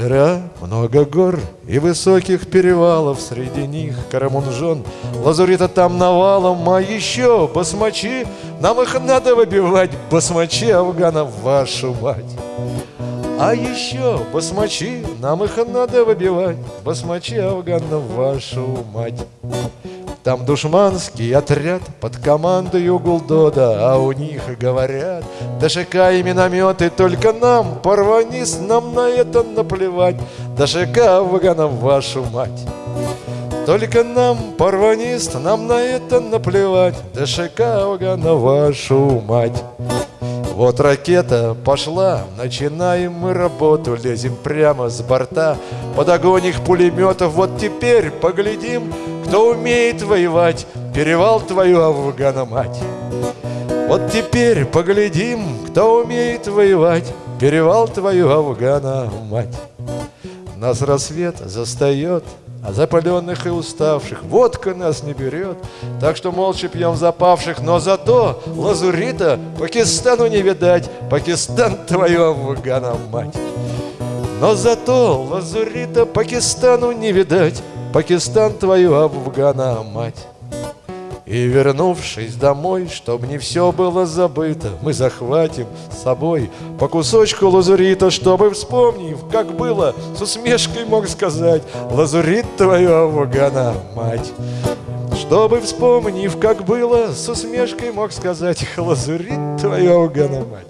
Дыра, много гор и высоких перевалов Среди них. Карамунжон, лазурита там навалом А еще басмачи, нам их надо выбивать Басмачи афганов, вашу мать. А еще басмачи, нам их надо выбивать Басмачи афганов, вашу мать там душманский отряд под командою Гулдода, а у них говорят, ДШК и минометы только нам, порванис, нам на это наплевать, ДШК Афганов, вашу мать. Только нам, порванист, нам на это наплевать, ДШК Афганов, вашу мать. Вот ракета пошла, начинаем мы работу, лезем прямо с борта, под огонь их пулеметов. Вот теперь поглядим, кто умеет воевать, перевал твою Афгана мать. Вот теперь поглядим, кто умеет воевать, перевал твою Афгана мать. Нас рассвет застает, а запаленных и уставших водка нас не берет, так что молча пьем запавших, но зато лазурита Пакистану не видать, Пакистан твою Афгана мать. Но зато лазурита Пакистану не видать, Пакистан твою Афгана мать. И вернувшись домой, чтоб не все было забыто, Мы захватим с собой по кусочку лазурита, Чтобы, вспомнив, как было, с усмешкой мог сказать Лазурит твоя Вагана, мать! Чтобы, вспомнив, как было, с усмешкой мог сказать Лазурит твоя Вагана, мать!